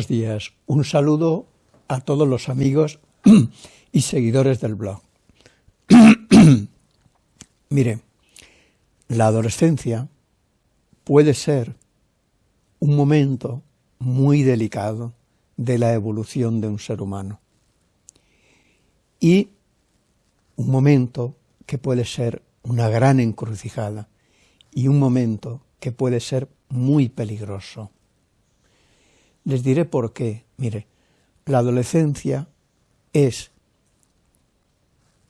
Buenos días, un saludo a todos los amigos y seguidores del blog. Mire, la adolescencia puede ser un momento muy delicado de la evolución de un ser humano y un momento que puede ser una gran encrucijada y un momento que puede ser muy peligroso. Les diré por qué. Mire, la adolescencia es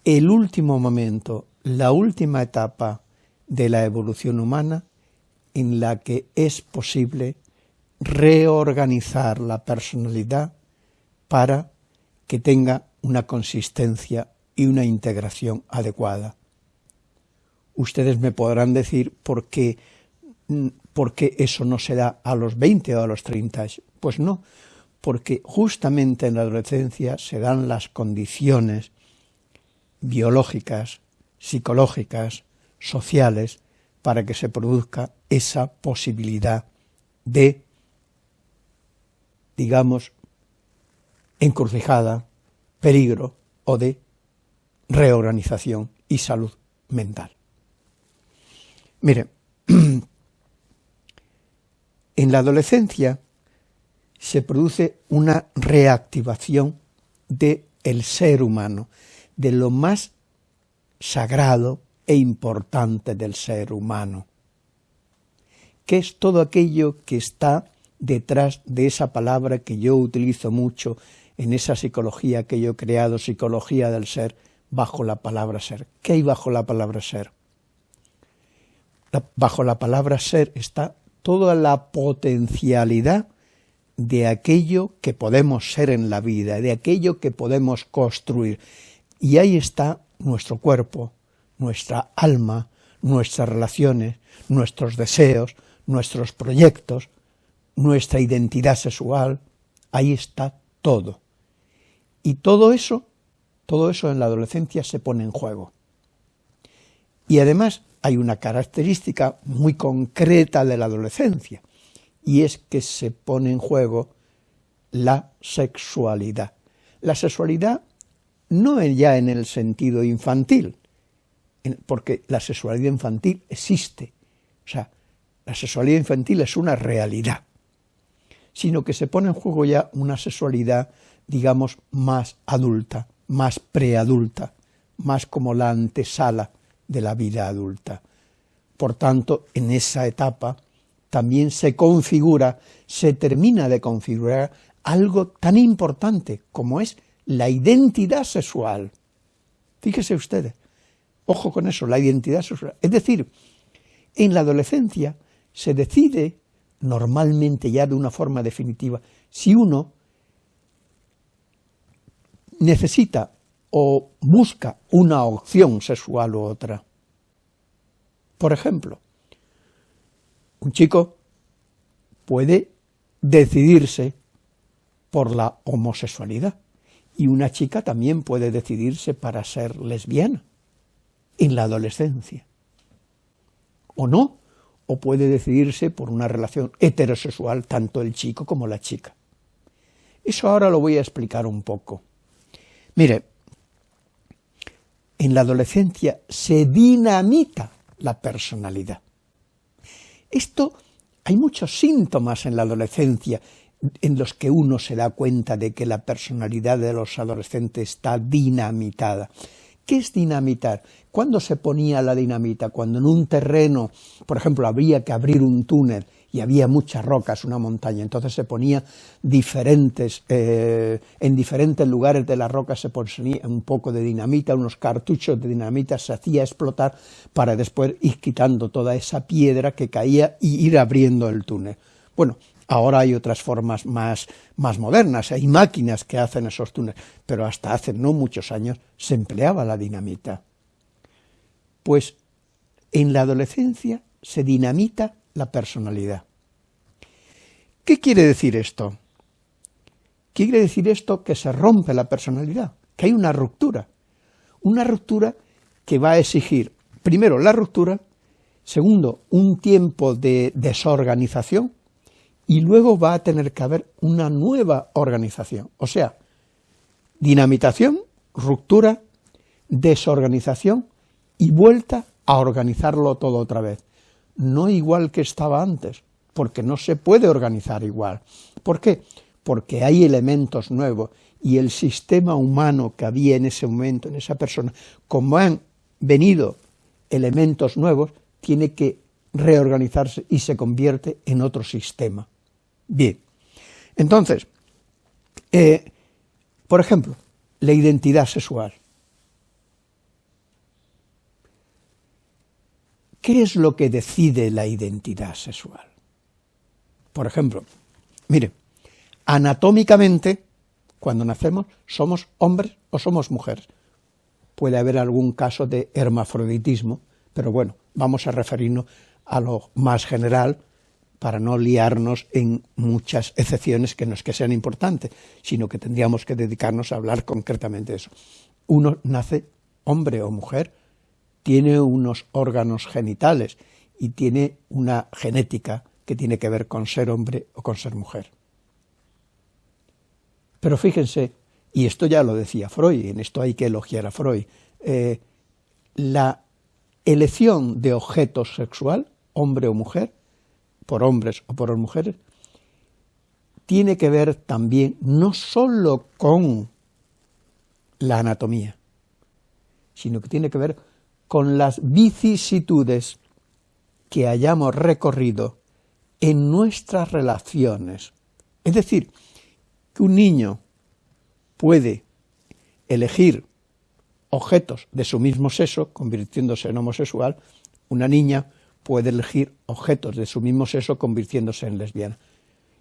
el último momento, la última etapa de la evolución humana en la que es posible reorganizar la personalidad para que tenga una consistencia y una integración adecuada. Ustedes me podrán decir por qué, mm, por qué eso no se da a los 20 o a los 30 años. Pues no, porque justamente en la adolescencia se dan las condiciones biológicas, psicológicas, sociales, para que se produzca esa posibilidad de, digamos, encrucijada, peligro o de reorganización y salud mental. Mire, en la adolescencia se produce una reactivación del el ser humano, de lo más sagrado e importante del ser humano, que es todo aquello que está detrás de esa palabra que yo utilizo mucho en esa psicología que yo he creado, psicología del ser, bajo la palabra ser. ¿Qué hay bajo la palabra ser? bajo la palabra ser está toda la potencialidad de aquello que podemos ser en la vida, de aquello que podemos construir. Y ahí está nuestro cuerpo, nuestra alma, nuestras relaciones, nuestros deseos, nuestros proyectos, nuestra identidad sexual, ahí está todo. Y todo eso, todo eso en la adolescencia se pone en juego. Y además hay una característica muy concreta de la adolescencia, y es que se pone en juego la sexualidad. La sexualidad no ya en el sentido infantil, porque la sexualidad infantil existe, o sea, la sexualidad infantil es una realidad, sino que se pone en juego ya una sexualidad, digamos, más adulta, más preadulta, más como la antesala de la vida adulta. Por tanto, en esa etapa también se configura, se termina de configurar algo tan importante como es la identidad sexual. Fíjese ustedes, ojo con eso, la identidad sexual. Es decir, en la adolescencia se decide, normalmente ya de una forma definitiva, si uno necesita o busca una opción sexual u otra. Por ejemplo, un chico puede decidirse por la homosexualidad y una chica también puede decidirse para ser lesbiana en la adolescencia. O no, o puede decidirse por una relación heterosexual tanto el chico como la chica. Eso ahora lo voy a explicar un poco. Mire, en la adolescencia se dinamita la personalidad. Esto, hay muchos síntomas en la adolescencia en los que uno se da cuenta de que la personalidad de los adolescentes está dinamitada. ¿Qué es dinamitar? ¿Cuándo se ponía la dinamita? Cuando en un terreno, por ejemplo, habría que abrir un túnel y había muchas rocas, una montaña, entonces se ponía diferentes, eh, en diferentes lugares de las rocas se ponía un poco de dinamita, unos cartuchos de dinamita, se hacía explotar para después ir quitando toda esa piedra que caía y ir abriendo el túnel. Bueno, ahora hay otras formas más, más modernas, hay máquinas que hacen esos túneles, pero hasta hace no muchos años se empleaba la dinamita. Pues en la adolescencia se dinamita la personalidad. ¿Qué quiere decir esto? Quiere decir esto que se rompe la personalidad, que hay una ruptura, una ruptura que va a exigir, primero, la ruptura, segundo, un tiempo de desorganización, y luego va a tener que haber una nueva organización, o sea, dinamitación, ruptura, desorganización y vuelta a organizarlo todo otra vez. No igual que estaba antes, porque no se puede organizar igual. ¿Por qué? Porque hay elementos nuevos y el sistema humano que había en ese momento, en esa persona, como han venido elementos nuevos, tiene que reorganizarse y se convierte en otro sistema. Bien, entonces, eh, por ejemplo, la identidad sexual. ¿Qué es lo que decide la identidad sexual? Por ejemplo, mire, anatómicamente, cuando nacemos, somos hombres o somos mujeres. Puede haber algún caso de hermafroditismo, pero bueno, vamos a referirnos a lo más general para no liarnos en muchas excepciones que no es que sean importantes, sino que tendríamos que dedicarnos a hablar concretamente de eso. Uno nace hombre o mujer, tiene unos órganos genitales y tiene una genética que tiene que ver con ser hombre o con ser mujer. Pero fíjense, y esto ya lo decía Freud, en esto hay que elogiar a Freud, eh, la elección de objeto sexual, hombre o mujer, por hombres o por mujeres, tiene que ver también no sólo con la anatomía, sino que tiene que ver con las vicisitudes que hayamos recorrido en nuestras relaciones. Es decir, que un niño puede elegir objetos de su mismo sexo, convirtiéndose en homosexual, una niña puede elegir objetos de su mismo sexo, convirtiéndose en lesbiana.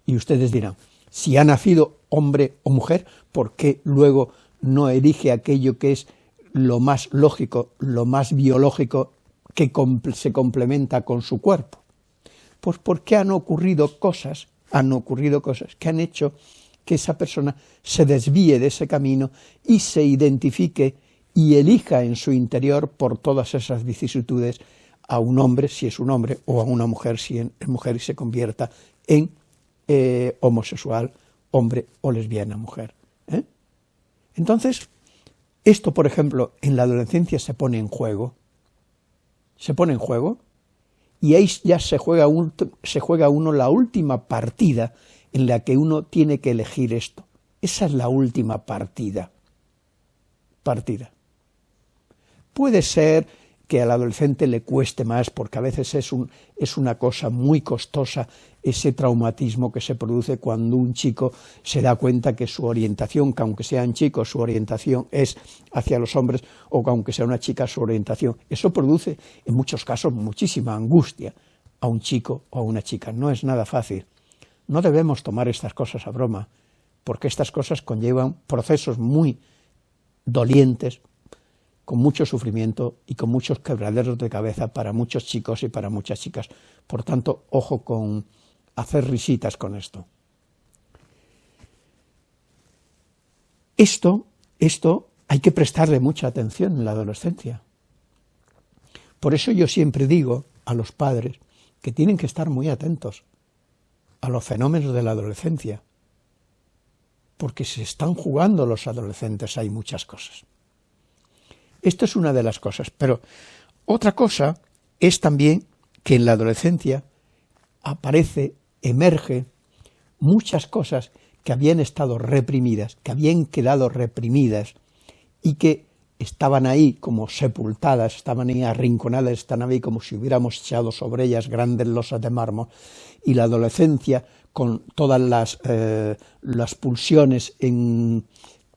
Y ustedes dirán, si ha nacido hombre o mujer, ¿por qué luego no elige aquello que es lo más lógico, lo más biológico, que se complementa con su cuerpo? Pues porque han ocurrido cosas, han ocurrido cosas que han hecho que esa persona se desvíe de ese camino y se identifique y elija en su interior por todas esas vicisitudes a un hombre si es un hombre o a una mujer si es mujer y se convierta en eh, homosexual, hombre o lesbiana mujer. ¿eh? Entonces, esto, por ejemplo, en la adolescencia se pone en juego, se pone en juego, y ahí ya se juega, se juega uno la última partida en la que uno tiene que elegir esto. Esa es la última partida. Partida. Puede ser que al adolescente le cueste más, porque a veces es, un, es una cosa muy costosa ese traumatismo que se produce cuando un chico se da cuenta que su orientación, que aunque sean chicos, su orientación es hacia los hombres, o que aunque sea una chica, su orientación. Eso produce, en muchos casos, muchísima angustia a un chico o a una chica. No es nada fácil. No debemos tomar estas cosas a broma, porque estas cosas conllevan procesos muy dolientes, con mucho sufrimiento y con muchos quebraderos de cabeza para muchos chicos y para muchas chicas. Por tanto, ojo con hacer risitas con esto. Esto, esto hay que prestarle mucha atención en la adolescencia. Por eso yo siempre digo a los padres que tienen que estar muy atentos a los fenómenos de la adolescencia, porque se están jugando los adolescentes, hay muchas cosas. Esto es una de las cosas, pero otra cosa es también que en la adolescencia aparece, emerge muchas cosas que habían estado reprimidas, que habían quedado reprimidas y que estaban ahí como sepultadas, estaban ahí arrinconadas, están ahí como si hubiéramos echado sobre ellas grandes losas de mármol, y la adolescencia, con todas las, eh, las pulsiones en,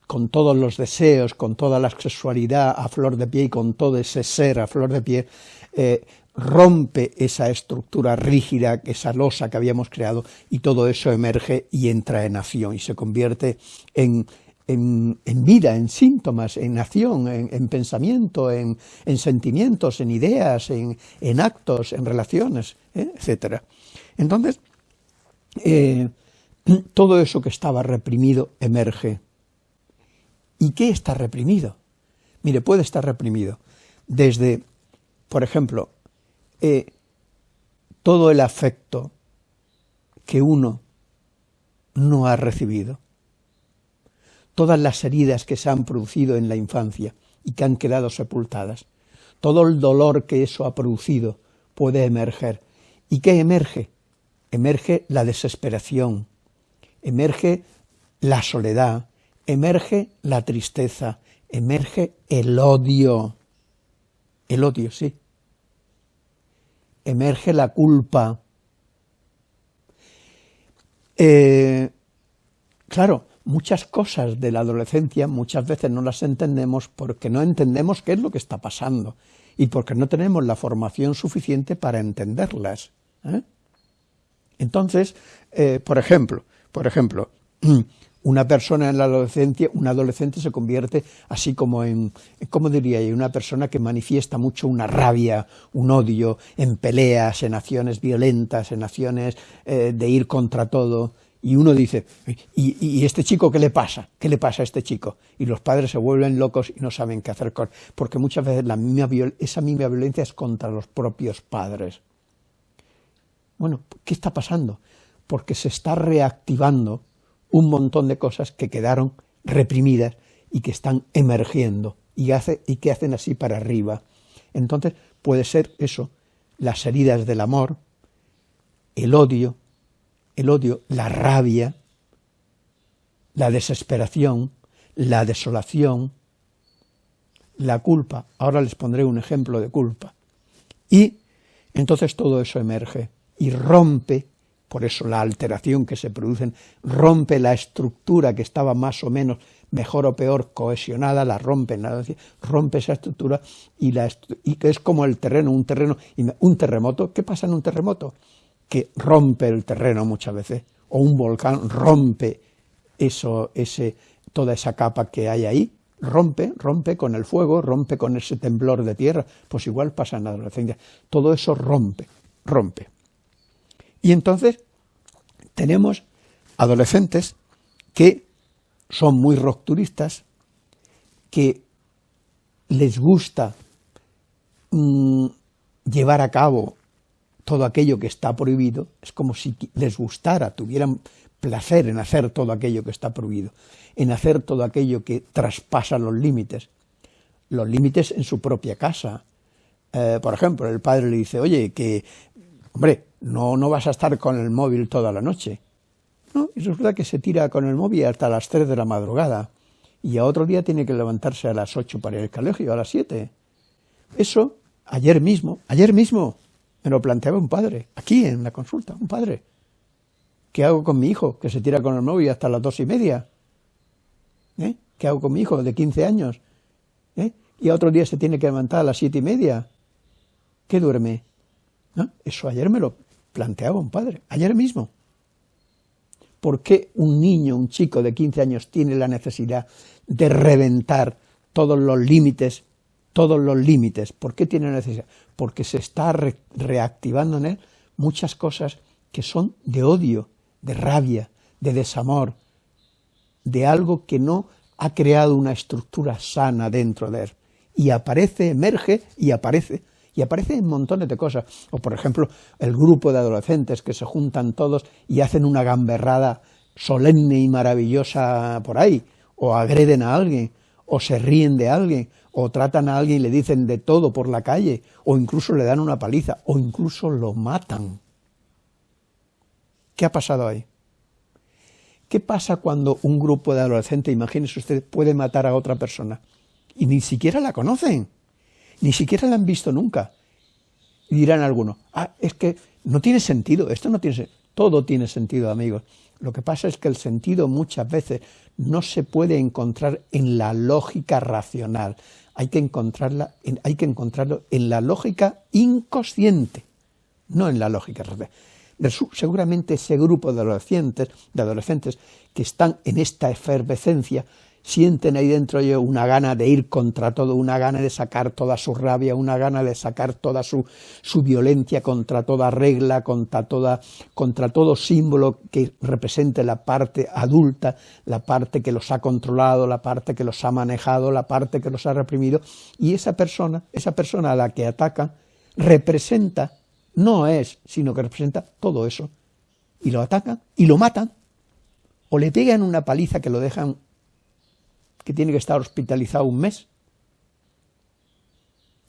con todos los deseos, con toda la sexualidad a flor de pie y con todo ese ser a flor de pie, eh, rompe esa estructura rígida, esa losa que habíamos creado, y todo eso emerge y entra en acción, y se convierte en, en, vida, en síntomas, en acción, en, pensamiento, en, sentimientos, en ideas, en, actos, en relaciones, ¿eh? etc. Entonces, eh, todo eso que estaba reprimido emerge ¿Y qué está reprimido? Mire, puede estar reprimido desde, por ejemplo, eh, todo el afecto que uno no ha recibido. Todas las heridas que se han producido en la infancia y que han quedado sepultadas, todo el dolor que eso ha producido puede emerger. ¿Y qué emerge? Emerge la desesperación, emerge la soledad, emerge la tristeza, emerge el odio. El odio, sí. Emerge la culpa. Eh, claro, muchas cosas de la adolescencia muchas veces no las entendemos porque no entendemos qué es lo que está pasando y porque no tenemos la formación suficiente para entenderlas. ¿eh? Entonces, eh, por ejemplo, por ejemplo, una persona en la adolescencia, un adolescente se convierte así como en, ¿cómo diría yo?, una persona que manifiesta mucho una rabia, un odio, en peleas, en acciones violentas, en acciones eh, de ir contra todo, y uno dice, ¿Y, ¿y, este chico qué le pasa? ¿Qué le pasa a este chico? Y los padres se vuelven locos y no saben qué hacer con porque muchas veces la esa misma violencia es contra los propios padres. Bueno, ¿qué está pasando? Porque se está reactivando un montón de cosas que quedaron reprimidas y que están emergiendo y, hace, y que hacen así para arriba. Entonces puede ser eso, las heridas del amor, el odio, el odio, la rabia, la desesperación, la desolación, la culpa. Ahora les pondré un ejemplo de culpa. Y entonces todo eso emerge y rompe por eso la alteración que se produce rompe la estructura que estaba más o menos mejor o peor cohesionada, la rompe, rompe esa estructura y, la y es como el terreno, un terreno, un terremoto, ¿qué pasa en un terremoto? Que rompe el terreno muchas veces, o un volcán rompe eso, ese, toda esa capa que hay ahí, rompe, rompe con el fuego, rompe con ese temblor de tierra, pues igual pasa en la adolescencia, todo eso rompe, rompe. Y entonces tenemos adolescentes que son muy rupturistas, que les gusta mm, llevar a cabo todo aquello que está prohibido, es como si les gustara, tuvieran placer en hacer todo aquello que está prohibido, en hacer todo aquello que traspasa los límites, los límites en su propia casa. Eh, por ejemplo, el padre le dice, oye, que, hombre, no, no vas a estar con el móvil toda la noche. No, y resulta que se tira con el móvil hasta las 3 de la madrugada y a otro día tiene que levantarse a las 8 para ir al colegio, a las 7. Eso, ayer mismo, ayer mismo, me lo planteaba un padre, aquí en la consulta, un padre. ¿Qué hago con mi hijo que se tira con el móvil hasta las dos y media? ¿Eh? ¿Qué hago con mi hijo de 15 años? ¿Eh? Y a otro día se tiene que levantar a las siete y media. ¿Qué duerme? Eso ayer me lo planteaba un padre, ayer mismo. ¿Por qué un niño, un chico de 15 años tiene la necesidad de reventar todos los límites, todos los límites? ¿Por qué tiene la necesidad? Porque se está reactivando en él muchas cosas que son de odio, de rabia, de desamor, de algo que no ha creado una estructura sana dentro de él. Y aparece, emerge y aparece y aparecen montones de cosas. O, por ejemplo, el grupo de adolescentes que se juntan todos y hacen una gamberrada solemne y maravillosa por ahí, o agreden a alguien, o se ríen de alguien, o tratan a alguien y le dicen de todo por la calle, o incluso le dan una paliza, o incluso lo matan. ¿Qué ha pasado ahí? ¿Qué pasa cuando un grupo de adolescentes, imagínese usted, puede matar a otra persona y ni siquiera la conocen? Ni siquiera la han visto nunca. Y dirán algunos, ah, es que no tiene sentido, esto no tiene sentido. Todo tiene sentido, amigos. Lo que pasa es que el sentido muchas veces no se puede encontrar en la lógica racional, hay que, encontrarla hay que encontrarlo en la lógica inconsciente, no en la lógica racional. Seguramente ese grupo de adolescentes, de adolescentes que están en esta efervescencia sienten ahí dentro de una gana de ir contra todo, una gana de sacar toda su rabia, una gana de sacar toda su, su violencia contra toda regla, contra, toda, contra todo símbolo que represente la parte adulta, la parte que los ha controlado, la parte que los ha manejado, la parte que los ha reprimido, y esa persona, esa persona a la que atacan, representa, no es, sino que representa todo eso, y lo atacan y lo matan, o le pegan una paliza que lo dejan, que tiene que estar hospitalizado un mes.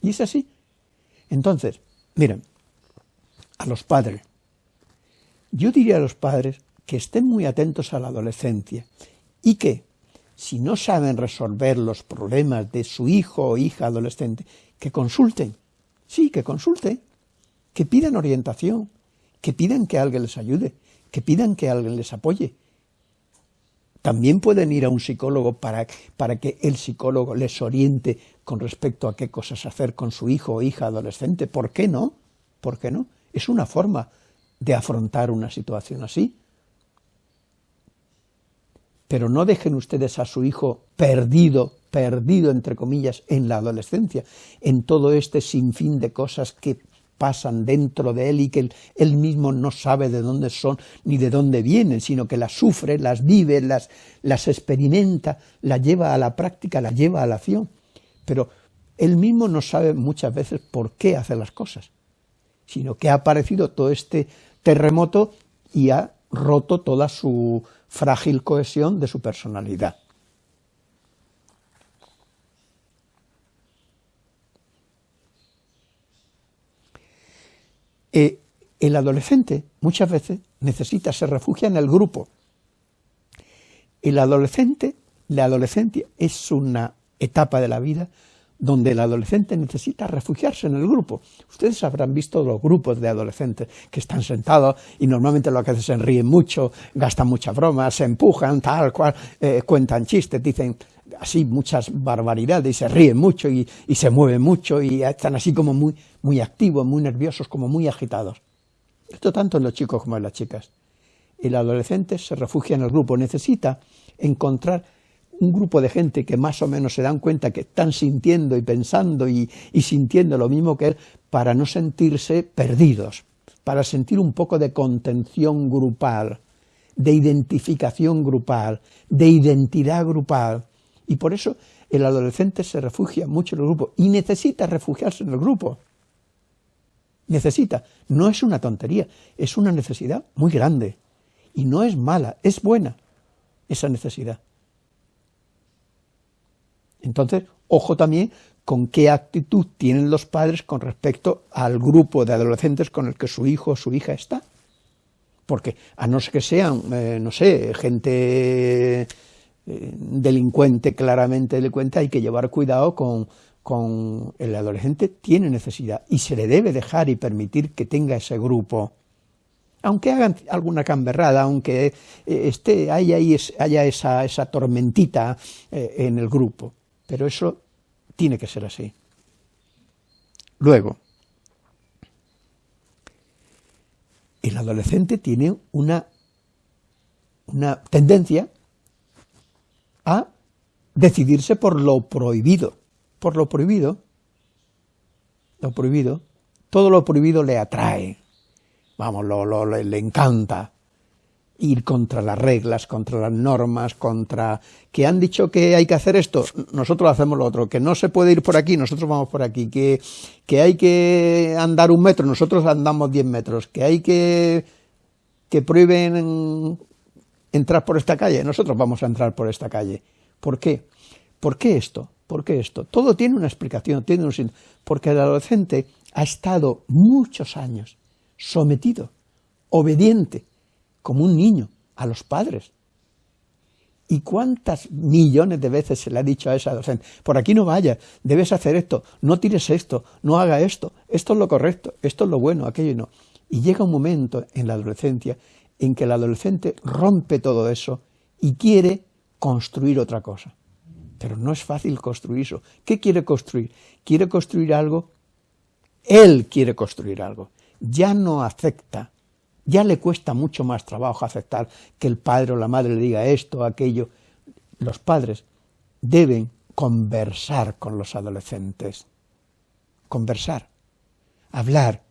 Y es así. Entonces, miren, a los padres, yo diría a los padres que estén muy atentos a la adolescencia y que, si no saben resolver los problemas de su hijo o hija adolescente, que consulten, sí, que consulten, que pidan orientación, que pidan que alguien les ayude, que pidan que alguien les apoye. También pueden ir a un psicólogo para, para que el psicólogo les oriente con respecto a qué cosas hacer con su hijo o hija adolescente. ¿Por qué no? ¿Por qué no? Es una forma de afrontar una situación así. Pero no dejen ustedes a su hijo perdido, perdido entre comillas, en la adolescencia, en todo este sinfín de cosas que pasan dentro de él y que él, mismo no sabe de dónde son ni de dónde vienen, sino que las sufre, las vive, las, las experimenta, las lleva a la práctica, las lleva a la acción. Pero él mismo no sabe muchas veces por qué hace las cosas, sino que ha aparecido todo este terremoto y ha roto toda su frágil cohesión de su personalidad. Eh, el adolescente muchas veces necesita, se refugia en el grupo. El adolescente, la adolescencia es una etapa de la vida donde el adolescente necesita refugiarse en el grupo. Ustedes habrán visto los grupos de adolescentes que están sentados y normalmente lo que hacen se ríen mucho, gastan muchas bromas, se empujan, tal cual, eh, cuentan chistes, dicen así muchas barbaridades se ríen mucho y, se mueven mucho y están así como muy, muy activos, muy nerviosos, como muy agitados. Esto tanto en los chicos como en las chicas. El adolescente se refugia en el grupo, necesita encontrar un grupo de gente que más o menos se dan cuenta que están sintiendo y pensando y, sintiendo lo mismo que él para no sentirse perdidos, para sentir un poco de contención grupal, de identificación grupal, de identidad grupal. Y por eso el adolescente se refugia mucho en el grupo y necesita refugiarse en el grupo. Necesita. No es una tontería, es una necesidad muy grande. Y no es mala, es buena esa necesidad. Entonces, ojo también con qué actitud tienen los padres con respecto al grupo de adolescentes con el que su hijo o su hija está. Porque a no ser que sean, eh, no sé, gente eh, delincuente, claramente delincuente, hay que llevar cuidado con, con el adolescente, tiene necesidad y se le debe dejar y permitir que tenga ese grupo aunque hagan alguna camberrada, aunque eh, esté, haya, haya esa, esa tormentita en el grupo. Pero eso tiene que ser así. Luego, el adolescente tiene una, una tendencia a decidirse por lo prohibido. Por lo prohibido, lo prohibido, todo lo prohibido le atrae, vamos, lo, le encanta, ir contra las reglas, contra las normas, contra que han dicho que hay que hacer esto, nosotros hacemos lo otro, que no se puede ir por aquí, nosotros vamos por aquí, que, que hay que andar un metro, nosotros andamos diez metros, que hay que, que prohíben entrar por esta calle, nosotros vamos a entrar por esta calle. ¿Por qué? ¿Por qué esto? ¿Por qué esto? Todo tiene una explicación, tiene un porque el adolescente ha estado muchos años sometido, obediente, como un niño, a los padres. ¿Y cuántas millones de veces se le ha dicho a esa docente, por aquí no vayas, debes hacer esto, no tires esto, no haga esto, esto es lo correcto, esto es lo bueno, aquello no. Y llega un momento en la adolescencia en que el adolescente rompe todo eso y quiere construir otra cosa. Pero no es fácil construir eso. ¿Qué quiere construir? Quiere construir algo, él quiere construir algo. Ya no acepta ya le cuesta mucho más trabajo aceptar que el padre o la madre le diga esto aquello. Los padres deben conversar con los adolescentes, conversar, hablar.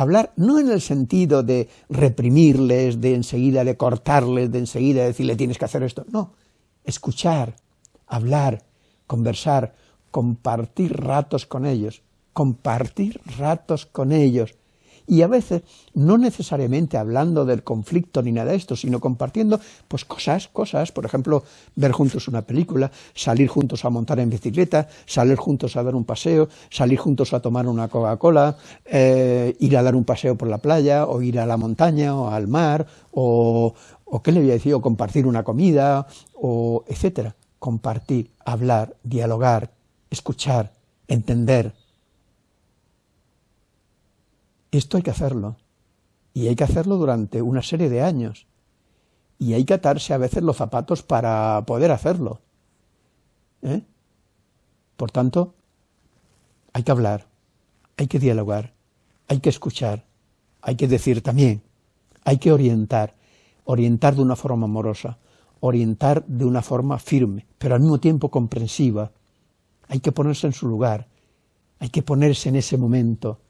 Hablar no en el sentido de reprimirles, de enseguida de cortarles, de enseguida decirle tienes que hacer esto, no, escuchar, hablar, conversar, compartir ratos con ellos, compartir ratos con ellos, Y a veces, no necesariamente hablando del conflicto ni nada de esto, sino compartiendo pues cosas, cosas, por ejemplo, ver juntos una película, salir juntos a montar en bicicleta, salir juntos a dar un paseo, salir juntos a tomar una Coca-Cola, eh, ir a dar un paseo por la playa, o ir a la montaña, o al mar, o, o qué le había dicho, compartir una comida, o etcétera. Compartir, hablar, dialogar, escuchar, entender, esto hay que hacerlo. Y hay que hacerlo durante una serie de años. Y hay que atarse a veces los zapatos para poder hacerlo. ¿Eh? Por tanto, hay que hablar, hay que dialogar, hay que escuchar, hay que decir también, hay que orientar, orientar de una forma amorosa, orientar de una forma firme, pero al mismo tiempo comprensiva. Hay que ponerse en su lugar, hay que ponerse en ese momento,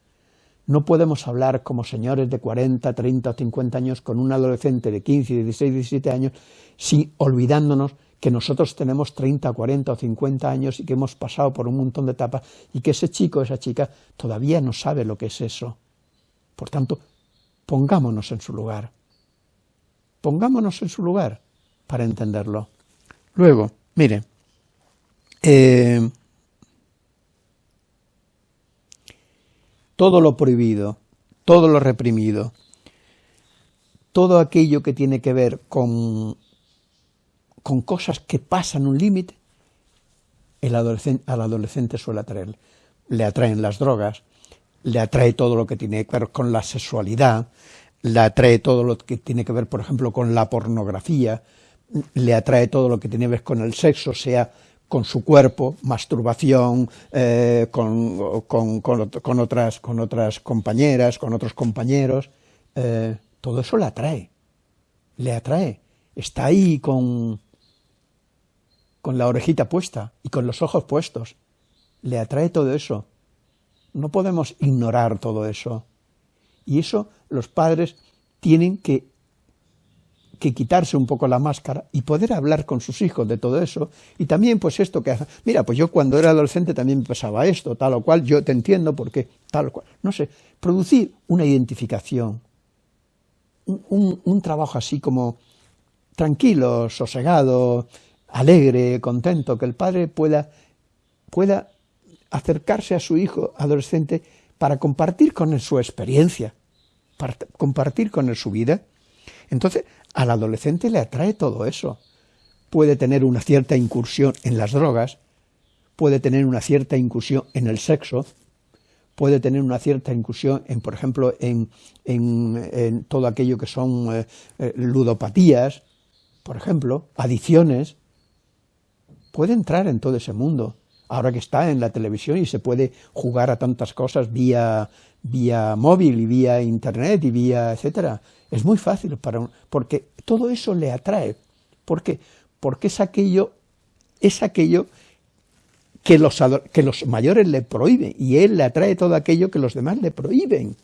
no podemos hablar como señores de 40, 30 o 50 años con un adolescente de 15, 16, 17 años, sin olvidándonos que nosotros tenemos 30, 40 o 50 años y que hemos pasado por un montón de etapas y que ese chico o esa chica todavía no sabe lo que es eso. Por tanto, pongámonos en su lugar. Pongámonos en su lugar para entenderlo. Luego, mire, eh, todo lo prohibido, todo lo reprimido, todo aquello que tiene que ver con, con cosas que pasan un límite, al adolescente suele atraer. Le atraen las drogas, le atrae todo lo que tiene que ver con la sexualidad, le atrae todo lo que tiene que ver, por ejemplo, con la pornografía, le atrae todo lo que tiene que ver con el sexo, sea con su cuerpo, masturbación, eh, con, con, otras, con otras compañeras, con otros compañeros, eh, todo eso le atrae, le atrae, está ahí con, con la orejita puesta y con los ojos puestos, le atrae todo eso. No podemos ignorar todo eso. Y eso los padres tienen que que quitarse un poco la máscara y poder hablar con sus hijos de todo eso, y también pues esto que, mira, pues yo cuando era adolescente también pasaba esto, tal o cual, yo te entiendo porque tal o cual, no sé, producir una identificación, un, un trabajo así como tranquilo, sosegado, alegre, contento, que el padre pueda, pueda acercarse a su hijo adolescente para compartir con él su experiencia, compartir con él su vida. Entonces, al adolescente le atrae todo eso. Puede tener una cierta incursión en las drogas, puede tener una cierta incursión en el sexo, puede tener una cierta incursión en, por ejemplo, en, en, todo aquello que son eh, eh, ludopatías, por ejemplo, adicciones, puede entrar en todo ese mundo. Ahora que está en la televisión y se puede jugar a tantas cosas vía, vía móvil y vía internet y vía etcétera, es muy fácil para un, porque todo eso le atrae. ¿Por qué? Porque es aquello, es aquello que los, que los mayores le prohíben, y él le atrae todo aquello que los demás le prohíben.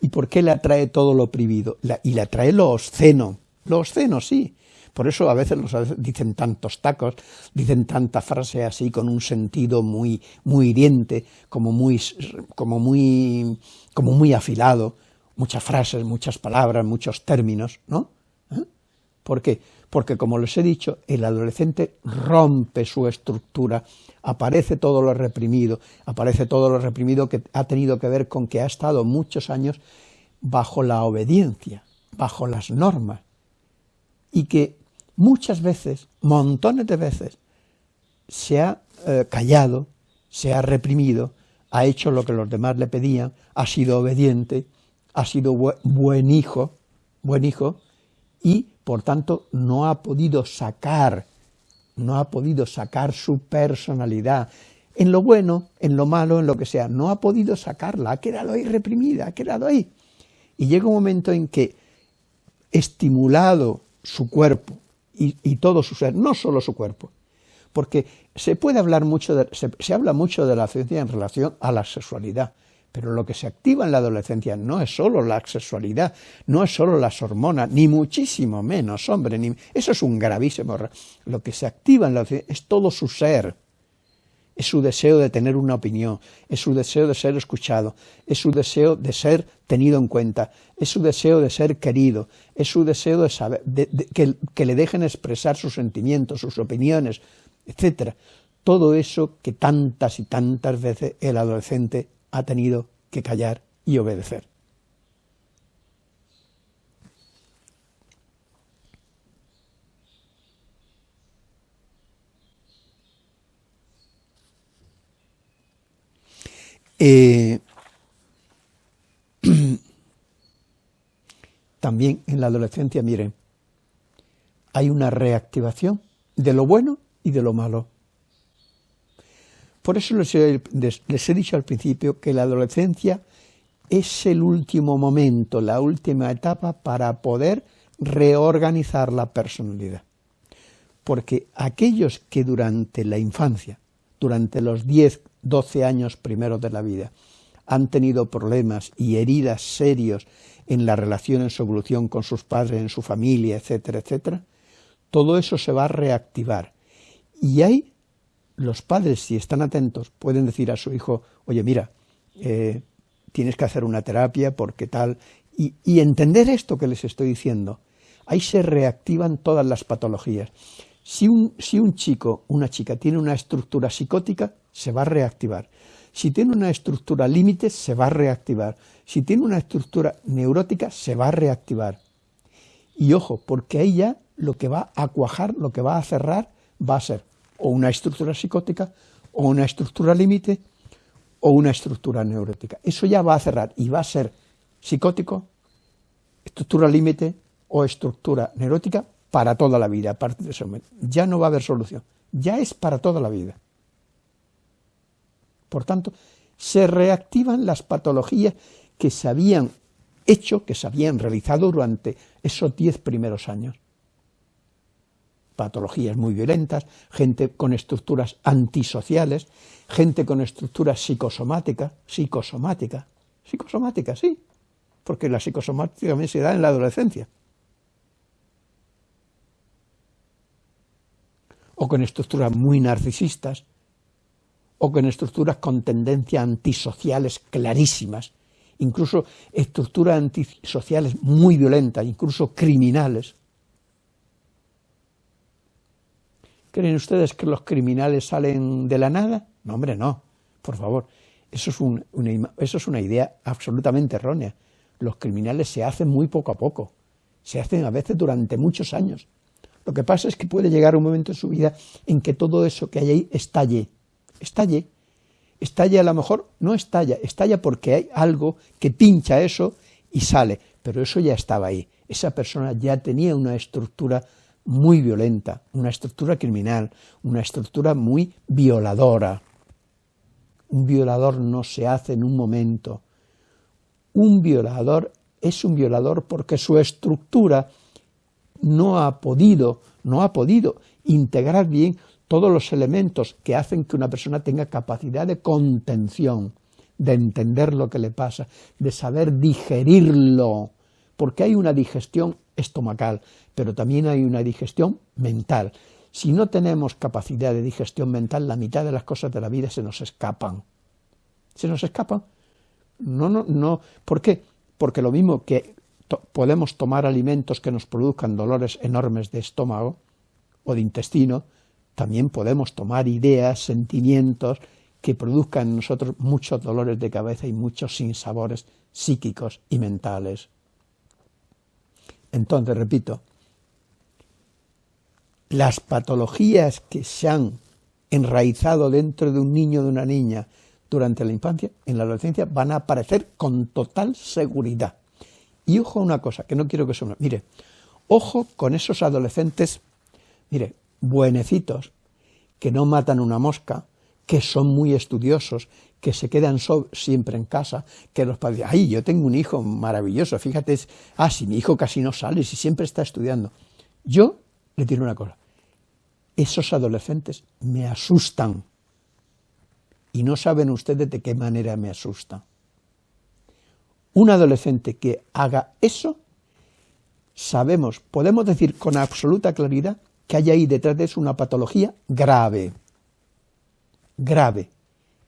¿Y por qué le atrae todo lo prohibido? y le atrae lo obsceno. Lo obsceno, sí. Por eso a veces los dicen tantos tacos, dicen tanta frase así con un sentido muy, muy hiriente, como muy, como muy, como muy afilado, muchas frases, muchas palabras, muchos términos, ¿no? ¿Eh? ¿Por qué? Porque, como les he dicho, el adolescente rompe su estructura, aparece todo lo reprimido, aparece todo lo reprimido que ha tenido que ver con que ha estado muchos años bajo la obediencia, bajo las normas, y que muchas veces, montones de veces, se ha eh, callado, se ha reprimido, ha hecho lo que los demás le pedían, ha sido obediente, ha sido buen hijo, buen hijo, y por tanto no ha podido sacar, no ha podido sacar su personalidad, en lo bueno, en lo malo, en lo que sea, no ha podido sacarla, ha quedado ahí reprimida, ha quedado ahí. Y llega un momento en que, estimulado su cuerpo, y, todo su ser, no solo su cuerpo. Porque se puede hablar mucho, de, se, habla mucho de la ciencia en relación a la sexualidad, pero lo que se activa en la adolescencia no es solo la sexualidad, no es solo las hormonas, ni muchísimo menos, hombre, ni, eso es un gravísimo error. Lo que se activa en la adolescencia es todo su ser, es su deseo de tener una opinión, es su deseo de ser escuchado, es su deseo de ser tenido en cuenta, es su deseo de ser querido, es su deseo de saber, que, que le dejen expresar sus sentimientos, sus opiniones, etcétera. Todo eso que tantas y tantas veces el adolescente ha tenido que callar y obedecer. Eh, también en la adolescencia, miren, hay una reactivación de lo bueno y de lo malo. Por eso les he, dicho al principio que la adolescencia es el último momento, la última etapa para poder reorganizar la personalidad. Porque aquellos que durante la infancia, durante los 10, 12 años primeros de la vida, han tenido problemas y heridas serios en la relación, en su evolución con sus padres, en su familia, etcétera, etcétera, todo eso se va a reactivar. Y hay, los padres, si están atentos, pueden decir a su hijo, oye, mira, eh, tienes que hacer una terapia porque tal, y, y entender esto que les estoy diciendo. Ahí se reactivan todas las patologías. Si un, si un chico, una chica, tiene una estructura psicótica, se va a reactivar. Si tiene una estructura límite, se va a reactivar. Si tiene una estructura neurótica, se va a reactivar. Y ojo, porque ahí ya lo que va a cuajar, lo que va a cerrar, va a ser o una estructura psicótica, o una estructura límite, o una estructura neurótica. Eso ya va a cerrar y va a ser psicótico, estructura límite o estructura neurótica para toda la vida, a partir de ese momento. Ya no va a haber solución, ya es para toda la vida. Por tanto, se reactivan las patologías que se habían hecho, que se habían realizado durante esos diez primeros años. Patologías muy violentas, gente con estructuras antisociales, gente con estructuras psicosomáticas, psicosomática, psicosomática, sí, porque la psicosomática también se da en la adolescencia. o con estructuras muy narcisistas, o con estructuras con tendencias antisociales clarísimas, incluso estructuras antisociales muy violentas, incluso criminales. ¿Creen ustedes que los criminales salen de la nada? No, hombre, no, por favor. Eso es, una, eso es una idea absolutamente errónea. Los criminales se hacen muy poco a poco, se hacen a veces durante muchos años. Lo que pasa es que puede llegar un momento en su vida en que todo eso que hay ahí estalle, estalle, estalle a lo mejor, no estalla, estalla porque hay algo que pincha eso y sale, pero eso ya estaba ahí, esa persona ya tenía una estructura muy violenta, una estructura criminal, una estructura muy violadora. Un violador no se hace en un momento. Un violador es un violador porque su estructura no ha podido, no ha podido integrar bien todos los elementos que hacen que una persona tenga capacidad de contención, de entender lo que le pasa, de saber digerirlo, porque hay una digestión estomacal, pero también hay una digestión mental. Si no tenemos capacidad de digestión mental, la mitad de las cosas de la vida se nos escapan. Se nos escapan. No, no, no. ¿Por qué? Porque lo mismo que podemos tomar alimentos que nos produzcan dolores enormes de estómago o de intestino, también podemos tomar ideas, sentimientos que produzcan en nosotros muchos dolores de cabeza y muchos sinsabores psíquicos y mentales. Entonces, repito, las patologías que se han enraizado dentro de un niño o de una niña durante la infancia, en la adolescencia, van a aparecer con total seguridad. Y ojo a una cosa, que no quiero que se. Mire, ojo con esos adolescentes, mire, buenecitos, que no matan una mosca, que son muy estudiosos, que se quedan siempre en casa, que los padres, ay, yo tengo un hijo maravilloso, fíjate, ah, si mi hijo casi no sale, si siempre está estudiando. Yo le digo una cosa, esos adolescentes me asustan, y no saben ustedes de qué manera me asustan. Un adolescente que haga eso, sabemos, podemos decir con absoluta claridad que hay ahí detrás de eso una patología grave, grave.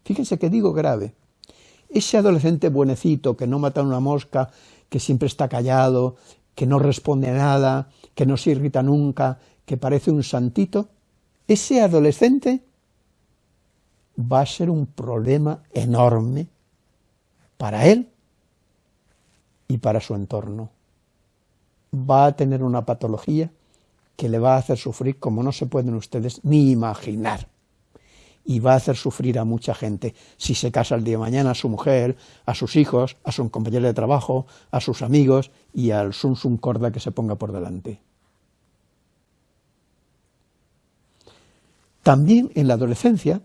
Fíjense que digo grave. Ese adolescente buenecito que no mata una mosca, que siempre está callado, que no responde a nada, que no se irrita nunca, que parece un santito, ese adolescente va a ser un problema enorme para él y para su entorno. Va a tener una patología que le va a hacer sufrir como no se pueden ustedes ni imaginar. Y va a hacer sufrir a mucha gente si se casa el día de mañana a su mujer, a sus hijos, a su compañero de trabajo, a sus amigos y al sum sum corda que se ponga por delante. También en la adolescencia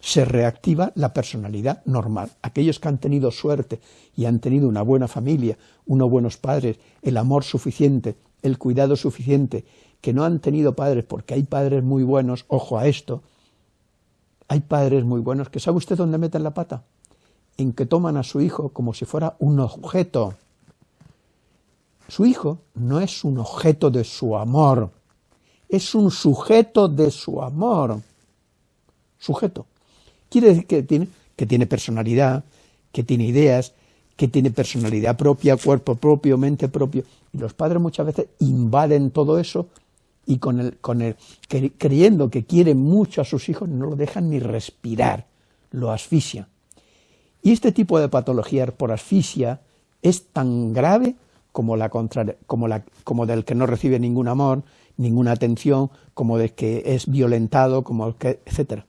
se reactiva la personalidad normal. Aquellos que han tenido suerte y han tenido una buena familia, unos buenos padres, el amor suficiente, el cuidado suficiente, que no han tenido padres, porque hay padres muy buenos, ojo a esto, hay padres muy buenos que sabe usted dónde meten la pata, en que toman a su hijo como si fuera un objeto. Su hijo no es un objeto de su amor, es un sujeto de su amor. Sujeto. Quiere decir que tiene, que tiene personalidad, que tiene ideas, que tiene personalidad propia, cuerpo propio, mente propio. Y los padres muchas veces invaden todo eso y con el, con el, creyendo que quieren mucho a sus hijos no lo dejan ni respirar, lo asfixia. Y este tipo de patología por asfixia es tan grave como, la como, la, como del que no recibe ningún amor, ninguna atención, como de que es violentado, como el que, etc.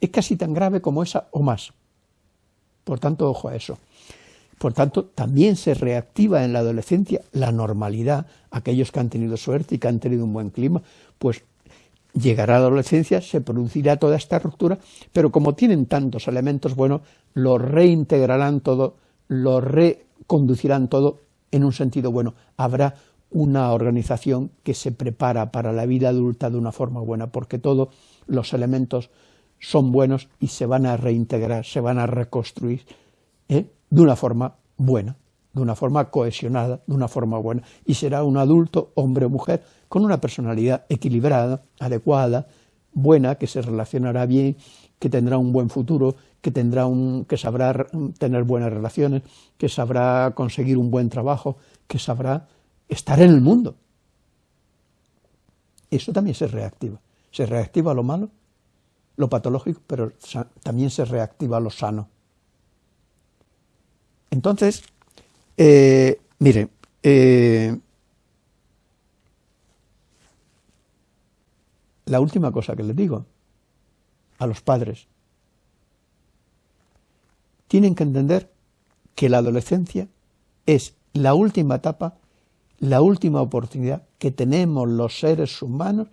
Es casi tan grave como esa o más. Por tanto, ojo a eso. Por tanto, también se reactiva en la adolescencia la normalidad. Aquellos que han tenido suerte y que han tenido un buen clima, pues llegará la adolescencia, se producirá toda esta ruptura, pero como tienen tantos elementos buenos, lo reintegrarán todo, lo reconducirán todo en un sentido bueno. Habrá una organización que se prepara para la vida adulta de una forma buena, porque todos los elementos son buenos y se van a reintegrar, se van a reconstruir ¿eh? de una forma buena, de una forma cohesionada, de una forma buena, y será un adulto, hombre o mujer, con una personalidad equilibrada, adecuada, buena, que se relacionará bien, que tendrá un buen futuro, que, tendrá un, que sabrá tener buenas relaciones, que sabrá conseguir un buen trabajo, que sabrá estar en el mundo. Eso también se reactiva. Se reactiva lo malo, lo patológico, pero también se reactiva lo sano. Entonces, eh, mire, eh, la última cosa que les digo a los padres, tienen que entender que la adolescencia es la última etapa la última oportunidad que tenemos los seres humanos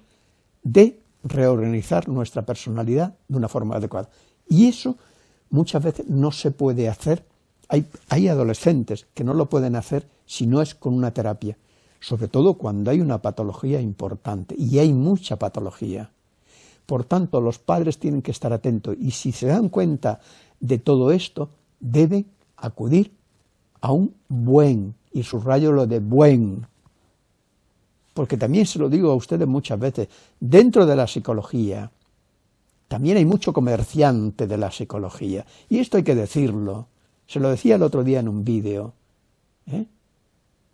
de reorganizar nuestra personalidad de una forma adecuada. Y eso muchas veces no se puede hacer. Hay, adolescentes que no lo pueden hacer si no es con una terapia, sobre todo cuando hay una patología importante, y hay mucha patología. Por tanto, los padres tienen que estar atentos, y si se dan cuenta de todo esto, deben acudir a un buen y subrayo lo de buen, porque también se lo digo a ustedes muchas veces, dentro de la psicología, también hay mucho comerciante de la psicología, y esto hay que decirlo, se lo decía el otro día en un vídeo, ¿eh?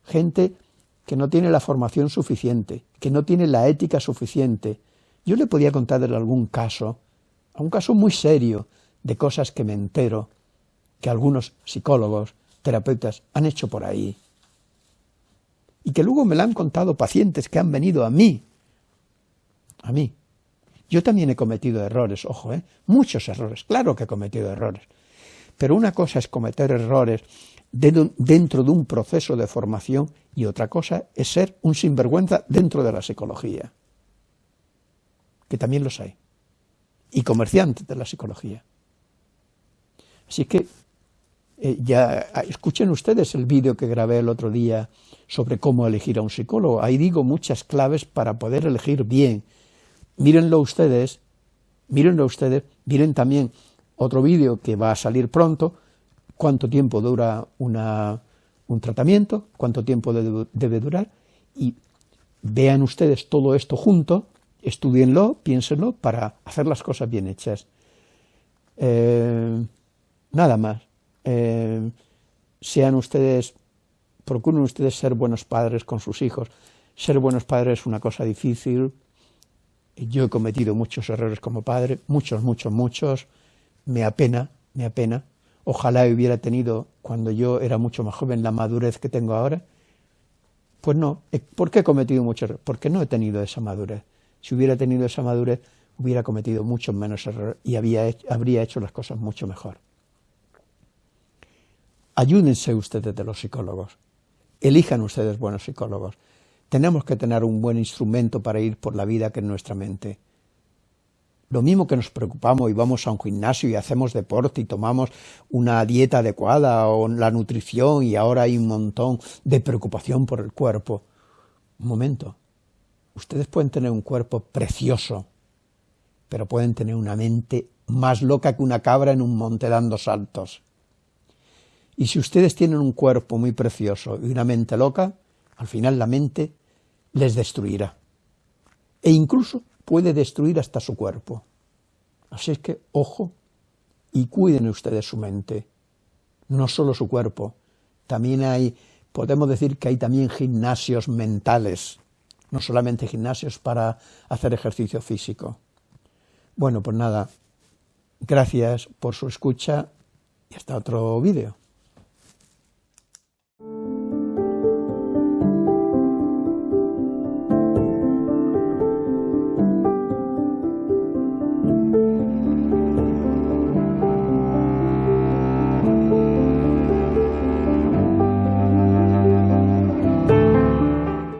gente que no tiene la formación suficiente, que no tiene la ética suficiente. Yo le podía contar de algún caso, un caso muy serio, de cosas que me entero, que algunos psicólogos, terapeutas han hecho por ahí, y que luego me la han contado pacientes que han venido a mí, a mí. Yo también he cometido errores, ojo, ¿eh? muchos errores, claro que he cometido errores, pero una cosa es cometer errores dentro de un proceso de formación y otra cosa es ser un sinvergüenza dentro de la psicología, que también los hay, y comerciantes de la psicología. Así que eh, ya ah, escuchen ustedes el vídeo que grabé el otro día sobre cómo elegir a un psicólogo. Ahí digo muchas claves para poder elegir bien. Mírenlo ustedes, mírenlo ustedes, miren también otro vídeo que va a salir pronto, cuánto tiempo dura una, un tratamiento, cuánto tiempo debe, durar, y vean ustedes todo esto junto, estudienlo, piénsenlo, para hacer las cosas bien hechas. Eh, nada más. Eh, sean ustedes, procuren ustedes ser buenos padres con sus hijos. Ser buenos padres es una cosa difícil. Yo he cometido muchos errores como padre, muchos, muchos, muchos. Me apena, me apena. Ojalá hubiera tenido, cuando yo era mucho más joven, la madurez que tengo ahora. Pues no. ¿Por qué he cometido muchos errores? Porque no he tenido esa madurez. Si hubiera tenido esa madurez, hubiera cometido muchos menos errores y habría hecho las cosas mucho mejor. Ayúdense ustedes de los psicólogos, elijan ustedes buenos psicólogos. Tenemos que tener un buen instrumento para ir por la vida que es nuestra mente. Lo mismo que nos preocupamos y vamos a un gimnasio y hacemos deporte y tomamos una dieta adecuada o la nutrición y ahora hay un montón de preocupación por el cuerpo. Un momento, ustedes pueden tener un cuerpo precioso, pero pueden tener una mente más loca que una cabra en un monte dando saltos. Y si ustedes tienen un cuerpo muy precioso y una mente loca, al final la mente les destruirá. E incluso puede destruir hasta su cuerpo. Así es que, ojo, y cuiden ustedes su mente, no solo su cuerpo. También hay, podemos decir que hay también gimnasios mentales, no solamente gimnasios para hacer ejercicio físico. Bueno, pues nada, gracias por su escucha y hasta otro vídeo.